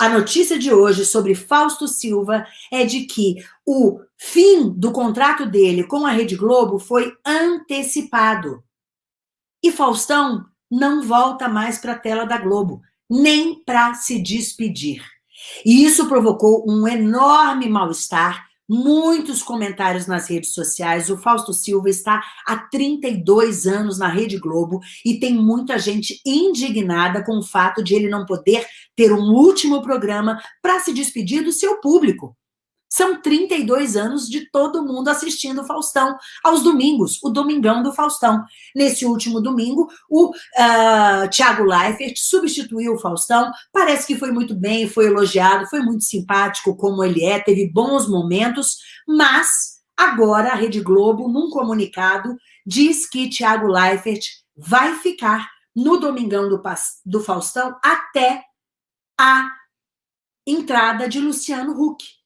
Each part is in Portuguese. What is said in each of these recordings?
A notícia de hoje sobre Fausto Silva é de que o fim do contrato dele com a Rede Globo foi antecipado. E Faustão não volta mais para a tela da Globo, nem para se despedir. E isso provocou um enorme mal-estar, muitos comentários nas redes sociais. O Fausto Silva está há 32 anos na Rede Globo e tem muita gente indignada com o fato de ele não poder ter um último programa para se despedir do seu público. São 32 anos de todo mundo assistindo o Faustão aos domingos, o Domingão do Faustão. Nesse último domingo, o uh, Thiago Leifert substituiu o Faustão, parece que foi muito bem, foi elogiado, foi muito simpático como ele é, teve bons momentos, mas agora a Rede Globo, num comunicado, diz que Thiago Leifert vai ficar no Domingão do, do Faustão até a entrada de Luciano Huck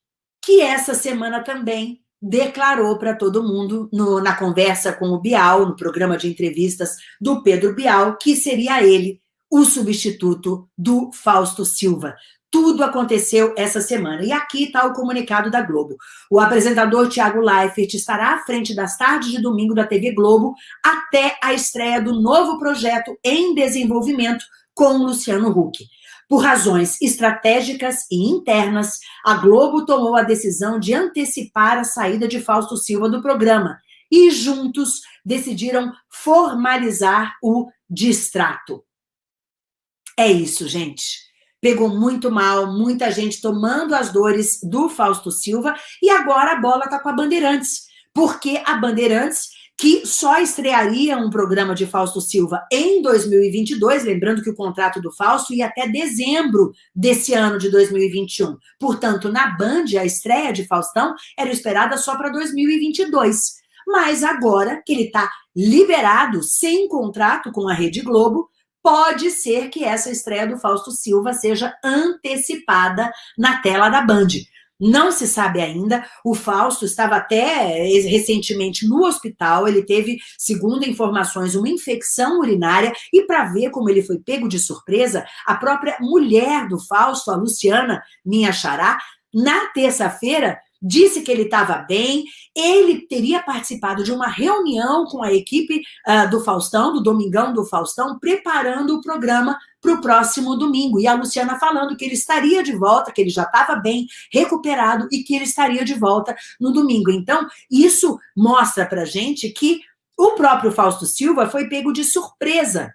que essa semana também declarou para todo mundo, no, na conversa com o Bial, no programa de entrevistas do Pedro Bial, que seria ele o substituto do Fausto Silva. Tudo aconteceu essa semana. E aqui está o comunicado da Globo. O apresentador Tiago Leifert estará à frente das tardes de domingo da TV Globo até a estreia do novo projeto em desenvolvimento com Luciano Huck. Por razões estratégicas e internas, a Globo tomou a decisão de antecipar a saída de Fausto Silva do programa e juntos decidiram formalizar o distrato. É isso, gente. Pegou muito mal, muita gente tomando as dores do Fausto Silva e agora a bola está com a Bandeirantes, porque a Bandeirantes que só estrearia um programa de Fausto Silva em 2022, lembrando que o contrato do Fausto ia até dezembro desse ano de 2021. Portanto, na Band, a estreia de Faustão era esperada só para 2022. Mas agora que ele está liberado, sem contrato com a Rede Globo, pode ser que essa estreia do Fausto Silva seja antecipada na tela da Band. Não se sabe ainda. O Fausto estava até eh, recentemente no hospital. Ele teve, segundo informações, uma infecção urinária. E para ver como ele foi pego de surpresa, a própria mulher do Fausto, a Luciana, minha xará, na terça-feira, disse que ele estava bem, ele teria participado de uma reunião com a equipe uh, do Faustão, do Domingão do Faustão, preparando o programa para o próximo domingo. E a Luciana falando que ele estaria de volta, que ele já estava bem, recuperado e que ele estaria de volta no domingo. Então, isso mostra para gente que o próprio Fausto Silva foi pego de surpresa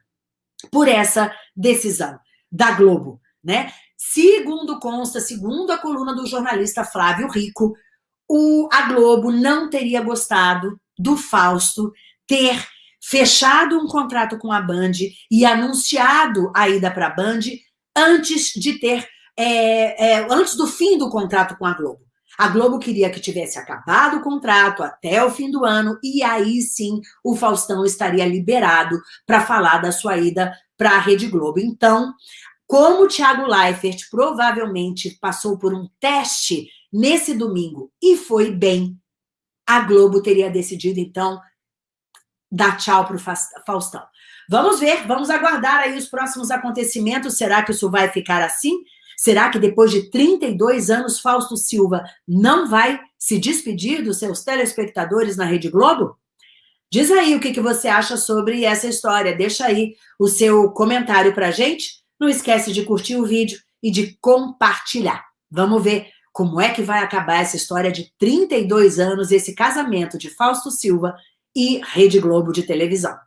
por essa decisão da Globo, né? Segundo consta, segundo a coluna do jornalista Flávio Rico, o, a Globo não teria gostado do Fausto ter fechado um contrato com a Band e anunciado a ida para a Band antes de ter, é, é, antes do fim do contrato com a Globo. A Globo queria que tivesse acabado o contrato até o fim do ano e aí sim o Faustão estaria liberado para falar da sua ida para a Rede Globo. Então, como o Thiago Leifert provavelmente passou por um teste nesse domingo e foi bem, a Globo teria decidido, então, dar tchau para o Faustão. Vamos ver, vamos aguardar aí os próximos acontecimentos. Será que isso vai ficar assim? Será que depois de 32 anos, Fausto Silva não vai se despedir dos seus telespectadores na Rede Globo? Diz aí o que, você acha sobre essa história. Deixa aí o seu comentário para gente. Não esquece de curtir o vídeo e de compartilhar. Vamos ver como é que vai acabar essa história de 32 anos, esse casamento de Fausto Silva e Rede Globo de televisão.